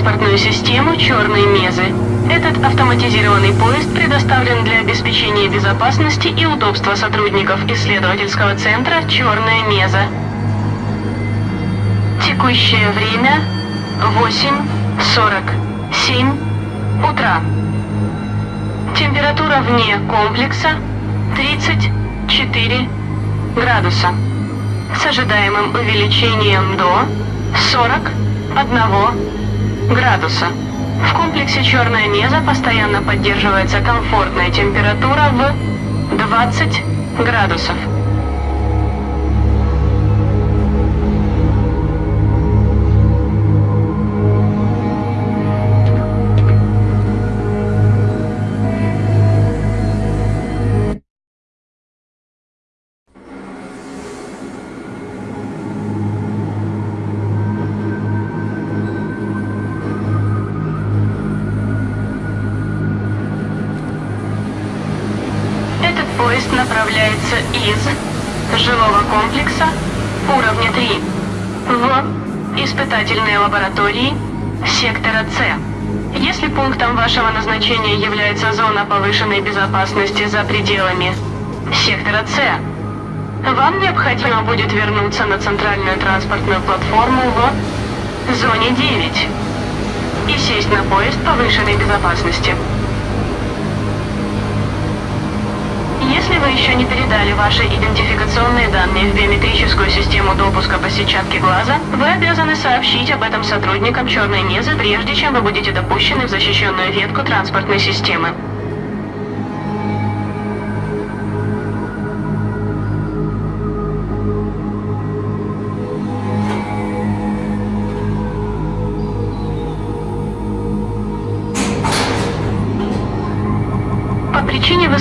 транспортную систему «Черные мезы». Этот автоматизированный поезд предоставлен для обеспечения безопасности и удобства сотрудников исследовательского центра «Черная меза». Текущее время 8.47 утра. Температура вне комплекса 34 градуса с ожидаемым увеличением до 41 градуса. В комплексе «Черная меза» постоянно поддерживается комфортная температура в 20 градусов. Лаборатории сектора С. Если пунктом вашего назначения является зона повышенной безопасности за пределами сектора С, вам необходимо будет вернуться на центральную транспортную платформу в зоне 9 и сесть на поезд повышенной безопасности. Если вы еще не передали ваши идентификационные данные в биометрическую систему допуска по сетчатке глаза, вы обязаны сообщить об этом сотрудникам черной мезы, прежде чем вы будете допущены в защищенную ветку транспортной системы.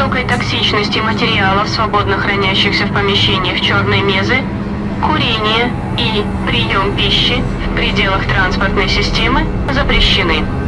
Высокой токсичности материалов, свободно хранящихся в помещениях черной мезы, курение и прием пищи в пределах транспортной системы запрещены.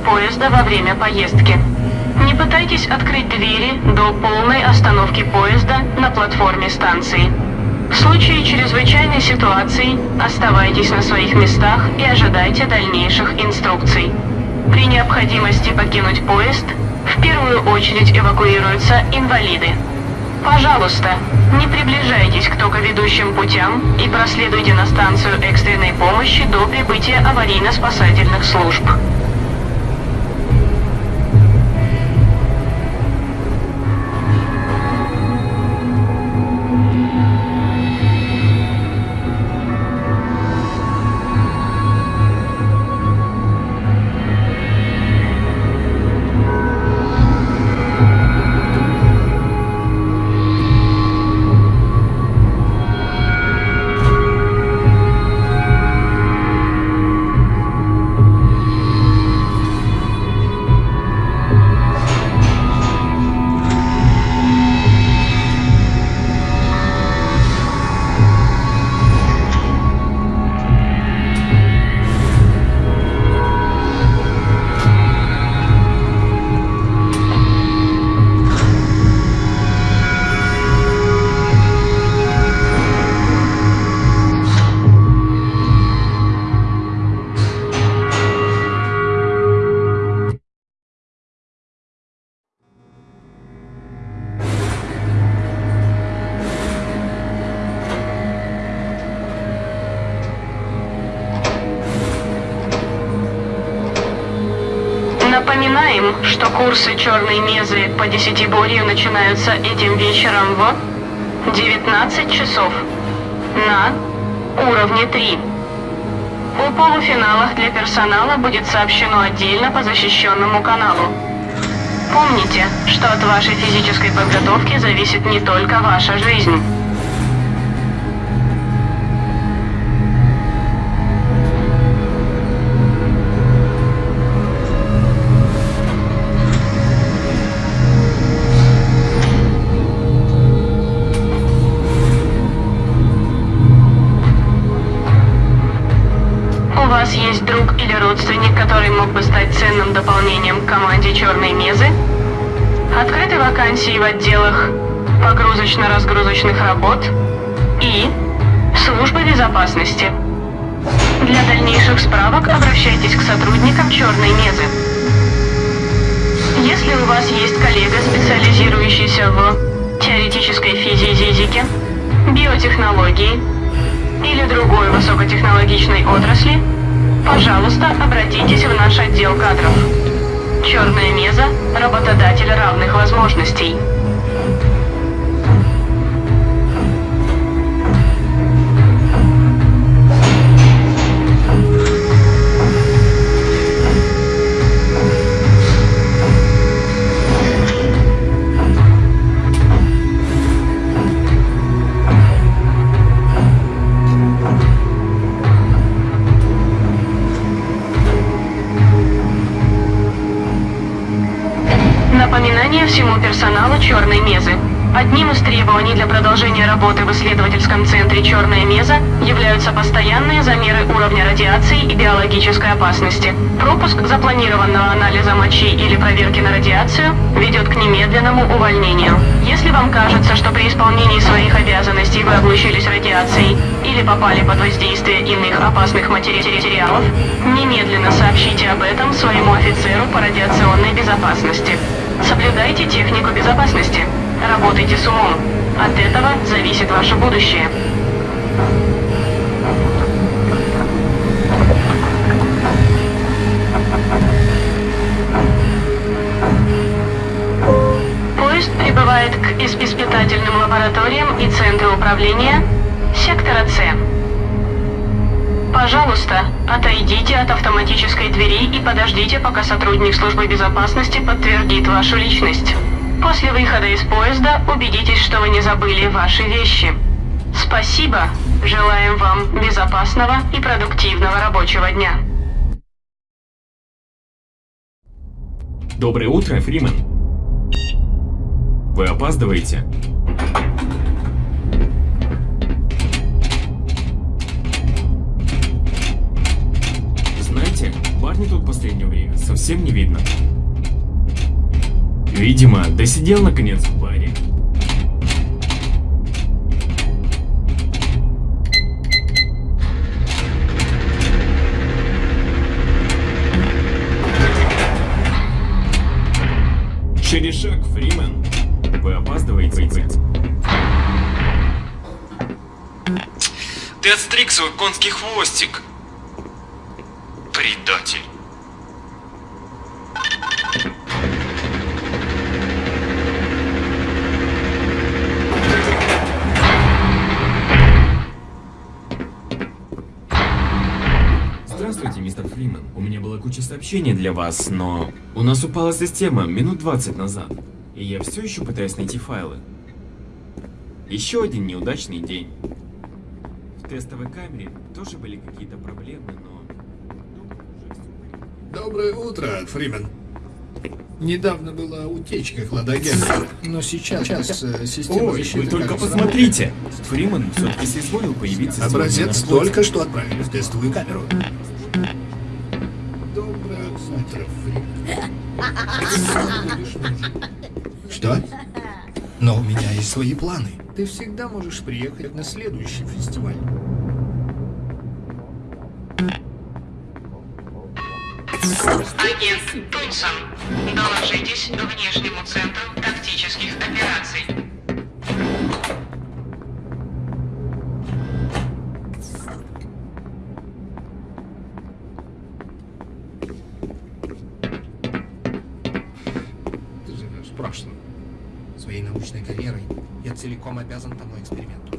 Поезда во время поездки. Не пытайтесь открыть двери до полной остановки поезда на платформе станции. В случае чрезвычайной ситуации оставайтесь на своих местах и ожидайте дальнейших инструкций. При необходимости покинуть поезд в первую очередь эвакуируются инвалиды. Пожалуйста, не приближайтесь к токоведущим путям и проследуйте на станцию экстренной помощи до прибытия аварийно-спасательных служб. Напоминаем, что курсы черной мезы по десятиборью начинаются этим вечером в 19 часов на уровне 3. О полуфиналах для персонала будет сообщено отдельно по защищенному каналу. Помните, что от вашей физической подготовки зависит не только ваша жизнь. Мог бы стать ценным дополнением к команде Черной Мезы? Открыты вакансии в отделах погрузочно-разгрузочных работ и службы безопасности. Для дальнейших справок обращайтесь к сотрудникам Черной Мезы. Если у вас есть коллега, специализирующийся в теоретической физике, биотехнологии или другой высокотехнологичной отрасли, пожалуйста, обратитесь в наш отдел кадров. Черная меза – работодатель равных возможностей. Биологической опасности. Пропуск запланированного анализа мочи или проверки на радиацию ведет к немедленному увольнению. Если вам кажется, что при исполнении своих обязанностей вы облучились радиацией или попали под воздействие иных опасных матери- материалов, немедленно сообщите об этом своему офицеру по радиационной безопасности. Соблюдайте технику безопасности. Работайте с умом. От этого зависит ваше будущее. Исп- испытательным лабораториям и центру управления сектора С. Пожалуйста, отойдите от автоматической двери и подождите, пока сотрудник службы безопасности подтвердит вашу личность. После выхода из поезда убедитесь, что вы не забыли ваши вещи. Спасибо. Желаем вам безопасного и продуктивного рабочего дня. Доброе утро, Фримен. Вы опаздываете? Знаете, Барни тут в последнее время совсем не видно. Видимо, досидел наконец в баре. Через шаг, Фримен. Вы опаздываете. Ты отстриг свой конский хвостик. Предатель. Здравствуйте, мистер Фримен. У меня была куча сообщений для вас, но у нас упала система минут 20 назад, и я все еще пытаюсь найти файлы. Еще один неудачный день. В тестовой камере тоже были какие-то проблемы, но... порядке. Доброе утро, Фримен. Недавно была утечка хладагента, но сейчас, сейчас э, система Ой, вы только посмотрите! Фриман все-таки соизволил появиться Образец только что отправили в тестовую камеру. Свои планы. Ты всегда можешь приехать на следующий фестиваль. Агент Тунсон, доложитесь внешнему центру тактических операций. Ты живешь в прошлом. Своей научной карьерой я целиком обязан тому эксперименту.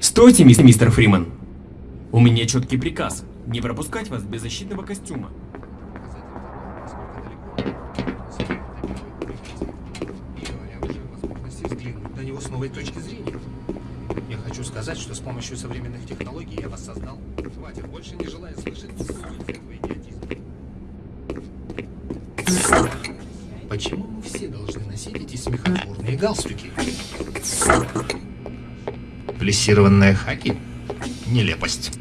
Стойте, мис- мистер Фриман. У меня четкий приказ. Не пропускать вас без защитного костюма. Новой точки зрения. Я хочу сказать, что с помощью современных технологий я воссоздал. Хватит, больше не желаю слышать. Почему мы все должны носить эти смехотворные галстуки? Плессированные хаки? Нелепость.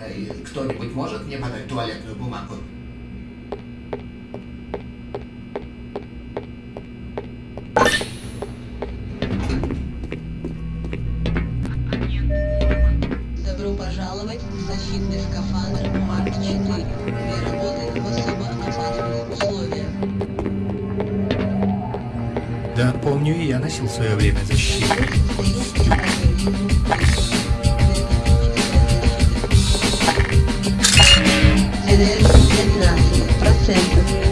Эй, Кто-нибудь может мне подать туалетную бумагу? Я носил в свое время защиту. Энергия 15%. Надеюсь.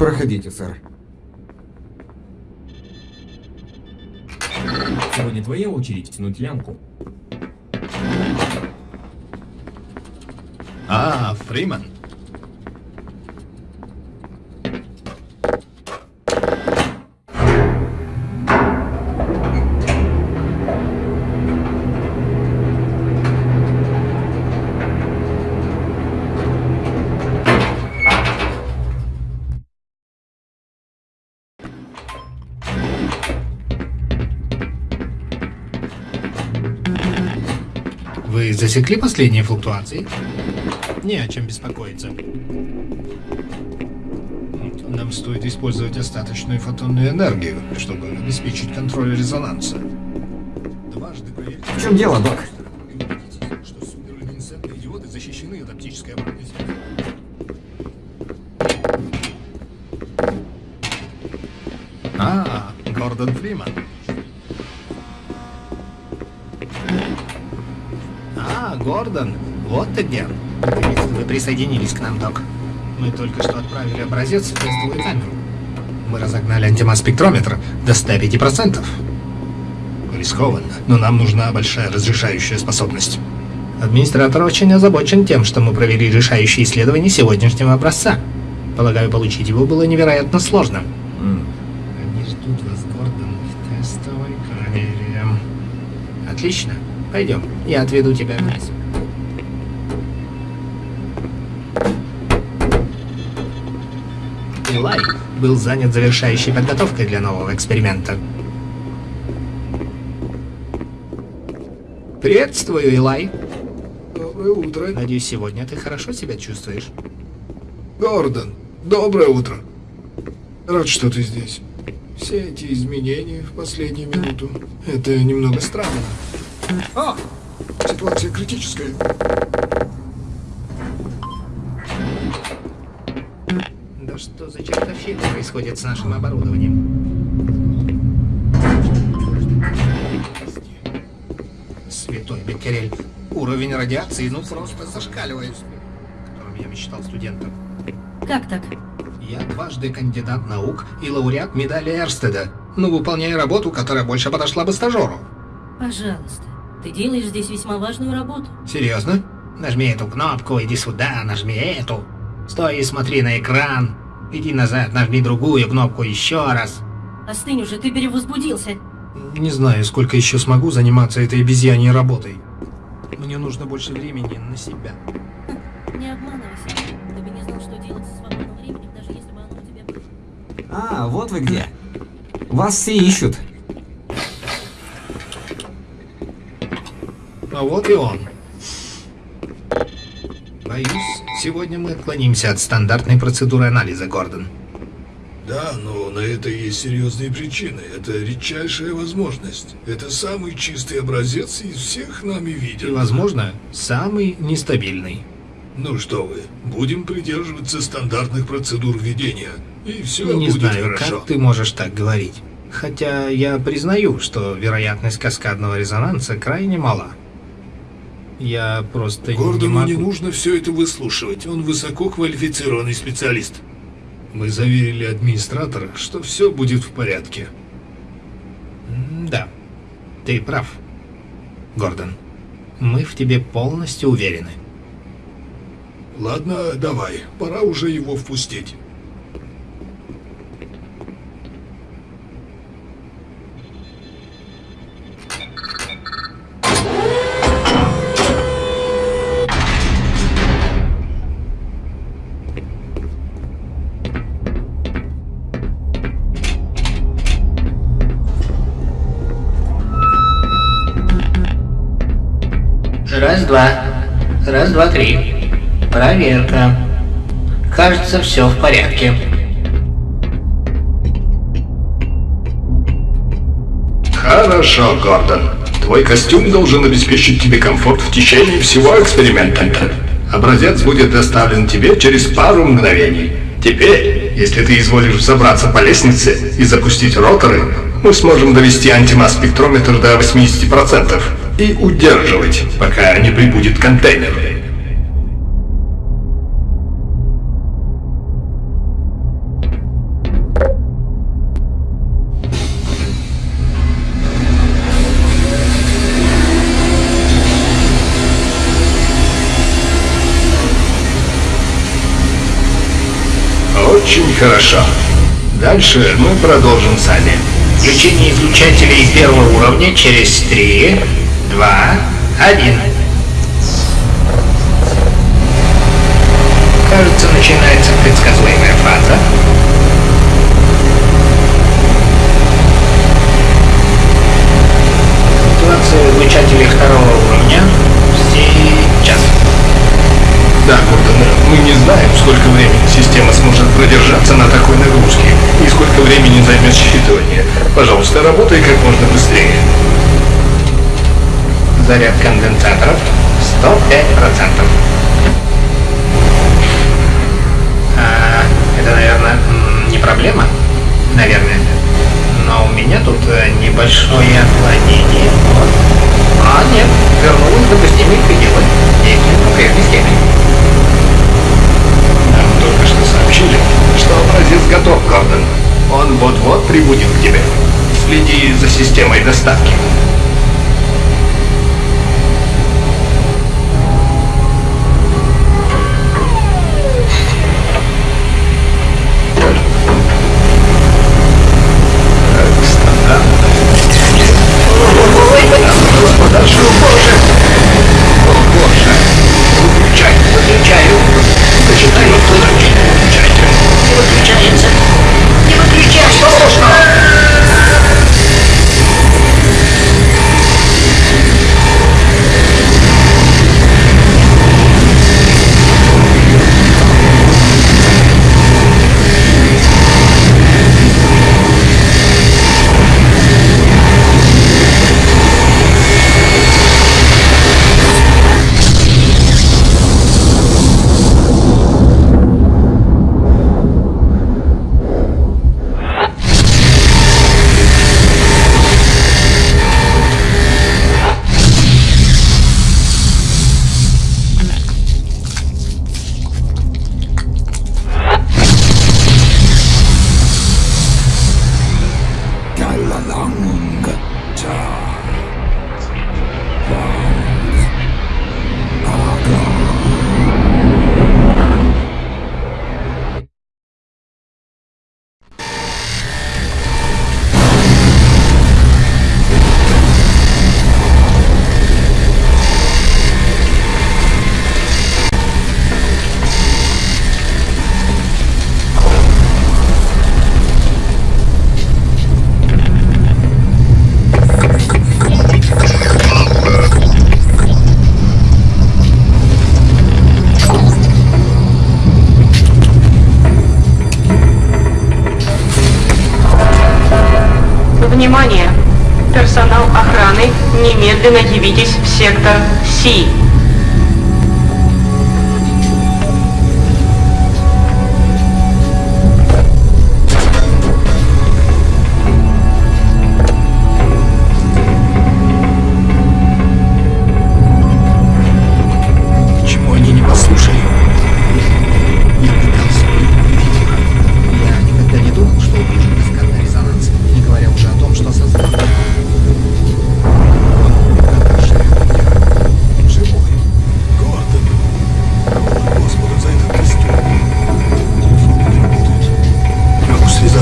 Проходите, сэр. Твоя очередь тянуть лямку. А, Фриман. Засекли последние флуктуации? Не о чем беспокоиться. Нам стоит использовать остаточную фотонную энергию, чтобы обеспечить контроль резонанса. Дважды проверьте. В чем дело, док? И убедитесь, что суперлюминесцентные диоды защищены от оптической обратной связи. А, Гордон Фриман. А, Гордон, вот ты где. Наконец-то вы присоединились к нам, док. Мы только что отправили образец в тестовую камеру. Мы разогнали антимасс-спектрометр до 105%. Рискованно, но нам нужна большая разрешающая способность. Администратор очень озабочен тем, что мы провели решающие исследования сегодняшнего образца. Полагаю, получить его было невероятно сложно. Они ждут вас, Гордон, в тестовой камере. Отлично. Пойдем, я отведу тебя вниз. Илай был занят завершающей подготовкой для нового эксперимента. Приветствую, Илай. Доброе утро. Надеюсь, сегодня ты хорошо себя чувствуешь. Гордон, доброе утро. Рад, что ты здесь. Все эти изменения в последнюю минуту. Это немного странно. А! Ситуация критическая. Да что за чертовщина происходит с нашим оборудованием? Святой Беккерель. Уровень радиации, ну просто зашкаливает. О котором я мечтал студентом. Как так? Я дважды кандидат наук и лауреат медали Эрстеда. Ну, выполняю работу, которая больше подошла бы стажеру. Пожалуйста, ты делаешь здесь весьма важную работу. Серьезно? Нажми эту кнопку, иди сюда, нажми эту. Стой и смотри на экран. Иди назад, нажми другую кнопку еще раз. Остынь уже, ты перевозбудился. Не знаю, сколько еще смогу заниматься этой обезьяньей работой. Мне нужно больше времени на себя. Не обманывайся. Ты бы не знал, что делать со свободным временем, даже если бы оно у тебя было. А, вот вы где. Вас все ищут. А вот и он. Боюсь, сегодня мы отклонимся от стандартной процедуры анализа, Гордон. Да, но на это есть серьезные причины. Это редчайшая возможность. Это самый чистый образец из всех нами И, виден. возможно, самый нестабильный. Ну что вы, будем придерживаться стандартных процедур ведения. И все Не будет знаю, хорошо. как ты можешь так говорить. Хотя я признаю, что вероятность каскадного резонанса крайне мала. Я просто не Гордону могу... не нужно все это выслушивать. Он высоко квалифицированный специалист. Мы заверили администратора, что все будет в порядке. Да, ты прав, Гордон. Мы в тебе полностью уверены. Ладно, давай, пора уже его впустить. Раз-два-три. Проверка. Кажется, все в порядке. Хорошо, Гордон. Твой костюм должен обеспечить тебе комфорт в течение всего эксперимента. Образец будет доставлен тебе через пару мгновений. Теперь, если ты изволишь забраться по лестнице и запустить роторы, мы сможем довести антимасс-спектрометр до 80% и удерживать, пока не прибудет контейнер. Хорошо. Дальше мы продолжим сами. Включение излучателей первого уровня через 3, 2, 1. Кажется, начинается предсказуемая фаза. Активация излучателей второго уровня. Сейчас. Да, Гордон, мы не знаем, сколько времени продержаться на такой нагрузке и сколько времени займет считывание. Пожалуйста, работай как можно быстрее. Заряд конденсаторов 105%. А, это, наверное, не проблема? Наверное. Но у меня тут э, небольшое отклонение. Внимание! Персонал охраны, немедленно явитесь в сектор Си.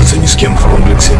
общаться ни с кем в комплексе.